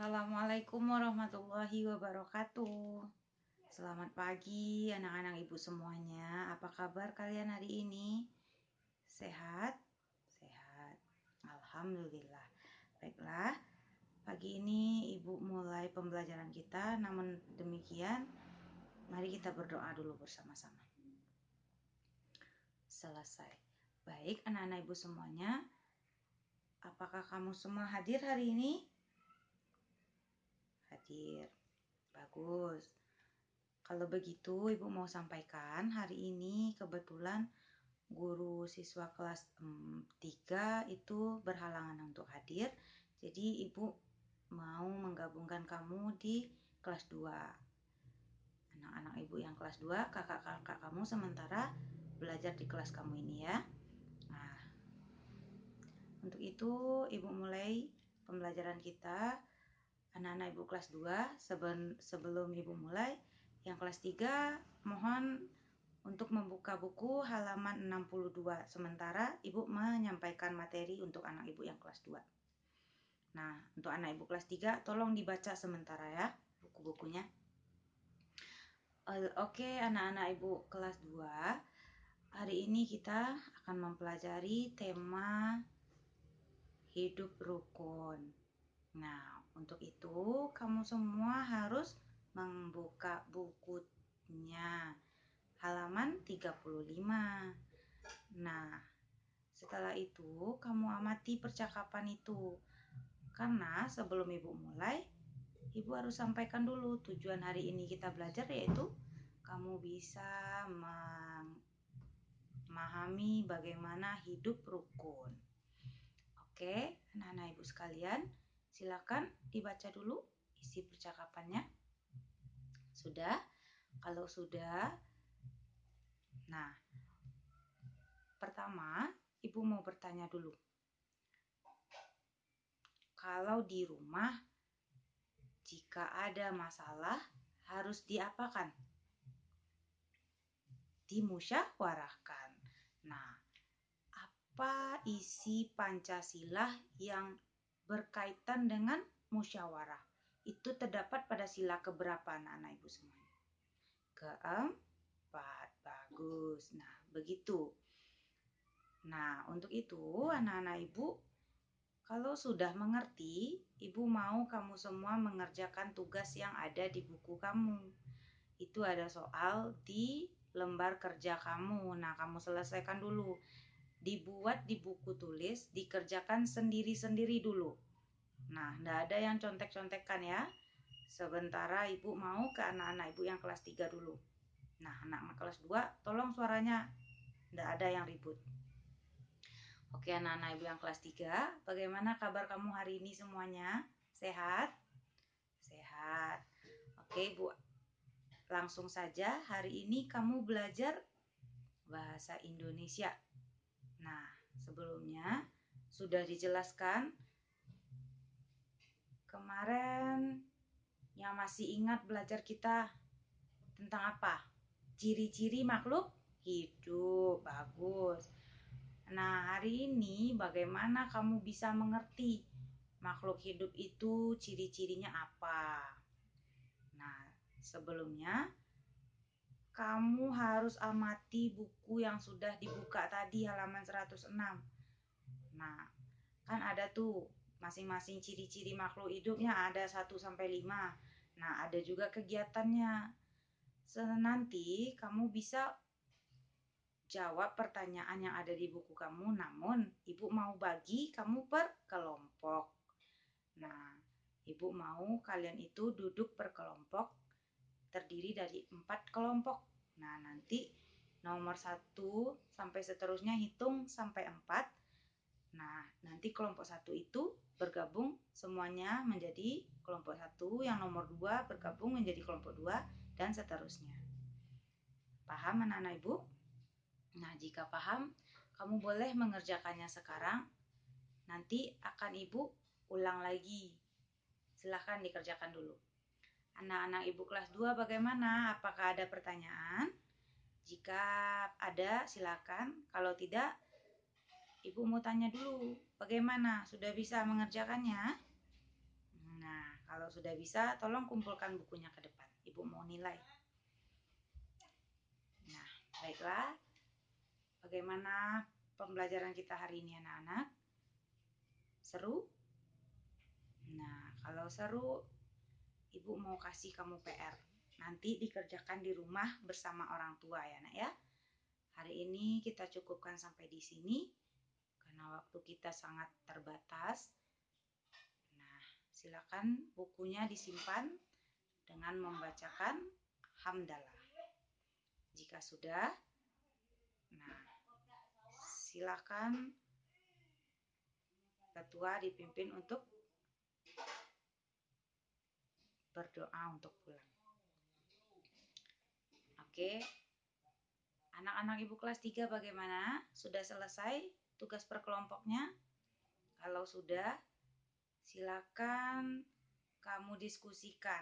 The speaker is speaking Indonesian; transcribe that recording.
Assalamualaikum warahmatullahi wabarakatuh. Selamat pagi anak-anak ibu semuanya. Apa kabar kalian hari ini? Sehat? Sehat. Alhamdulillah. Baiklah. Pagi ini ibu mulai pembelajaran kita. Namun demikian, mari kita berdoa dulu bersama-sama. Selesai. Baik anak-anak ibu semuanya. Apakah kamu semua hadir hari ini? Hadir. Bagus. Kalau begitu, Ibu mau sampaikan hari ini kebetulan guru siswa kelas 3 itu berhalangan untuk hadir. Jadi Ibu mau menggabungkan kamu di kelas 2. Anak-anak Ibu yang kelas 2, kakak-kakak kamu sementara belajar di kelas kamu ini ya. Nah, untuk itu Ibu mulai pembelajaran kita anak-anak Ibu kelas 2 sebelum Ibu mulai yang kelas 3 mohon untuk membuka buku halaman 62 sementara Ibu menyampaikan materi untuk anak Ibu yang kelas 2. Nah, untuk anak Ibu kelas 3 tolong dibaca sementara ya buku-bukunya. Oke, anak-anak Ibu kelas 2. Hari ini kita akan mempelajari tema hidup rukun. Nah, untuk itu kamu semua harus membuka bukunya halaman 35. Nah, setelah itu kamu amati percakapan itu. Karena sebelum Ibu mulai, Ibu harus sampaikan dulu tujuan hari ini kita belajar yaitu kamu bisa memahami bagaimana hidup rukun. Oke, anak-anak Ibu sekalian, silakan dibaca dulu isi percakapannya. Sudah? Kalau sudah, nah, pertama ibu mau bertanya dulu. Kalau di rumah, jika ada masalah, harus diapakan? Dimusyawarahkan. Nah, apa isi Pancasila yang berkaitan dengan musyawarah? itu terdapat pada sila keberapa anak-anak ibu semuanya? Keempat, bagus. Nah, begitu. Nah, untuk itu anak-anak ibu, kalau sudah mengerti, ibu mau kamu semua mengerjakan tugas yang ada di buku kamu. Itu ada soal di lembar kerja kamu. Nah, kamu selesaikan dulu. Dibuat di buku tulis, dikerjakan sendiri-sendiri dulu Nah, ndak ada yang contek-contekan ya. Sementara ibu mau ke anak-anak ibu yang kelas 3 dulu. Nah, anak-anak kelas 2 tolong suaranya ndak ada yang ribut. Oke, anak-anak ibu yang kelas 3, bagaimana kabar kamu hari ini semuanya? Sehat? Sehat. Oke, Bu. Langsung saja hari ini kamu belajar bahasa Indonesia. Sebelumnya sudah dijelaskan Kemarin yang masih ingat belajar kita tentang apa? Ciri-ciri makhluk hidup. Bagus. Nah, hari ini bagaimana kamu bisa mengerti makhluk hidup itu ciri-cirinya apa? Nah, sebelumnya kamu harus amati buku yang sudah dibuka tadi halaman 106. Nah, kan ada tuh masing-masing ciri-ciri makhluk hidupnya ada 1 sampai 5. Nah, ada juga kegiatannya. Nanti kamu bisa jawab pertanyaan yang ada di buku kamu, namun ibu mau bagi kamu per kelompok. Nah, ibu mau kalian itu duduk per kelompok terdiri dari empat kelompok. Nah, nanti nomor satu sampai seterusnya hitung sampai empat. Nah, nanti kelompok satu itu bergabung semuanya menjadi kelompok satu, yang nomor dua bergabung menjadi kelompok dua, dan seterusnya. Paham anak-anak ibu? Nah, jika paham, kamu boleh mengerjakannya sekarang. Nanti akan ibu ulang lagi. Silahkan dikerjakan dulu. Anak-anak ibu kelas 2 bagaimana? Apakah ada pertanyaan? Jika ada, silakan. Kalau tidak, Ibu mau tanya dulu, bagaimana? Sudah bisa mengerjakannya? Nah, kalau sudah bisa, tolong kumpulkan bukunya ke depan. Ibu mau nilai. Nah, baiklah. Bagaimana pembelajaran kita hari ini anak-anak? Seru? Nah, kalau seru, Ibu mau kasih kamu PR. Nanti dikerjakan di rumah bersama orang tua ya, Nak ya. Hari ini kita cukupkan sampai di sini karena waktu kita sangat terbatas. Nah, silakan bukunya disimpan dengan membacakan hamdalah. Jika sudah, nah silakan ketua dipimpin untuk berdoa untuk pulang. Oke. Anak-anak Ibu kelas 3 bagaimana? Sudah selesai tugas perkelompoknya? Kalau sudah, silakan kamu diskusikan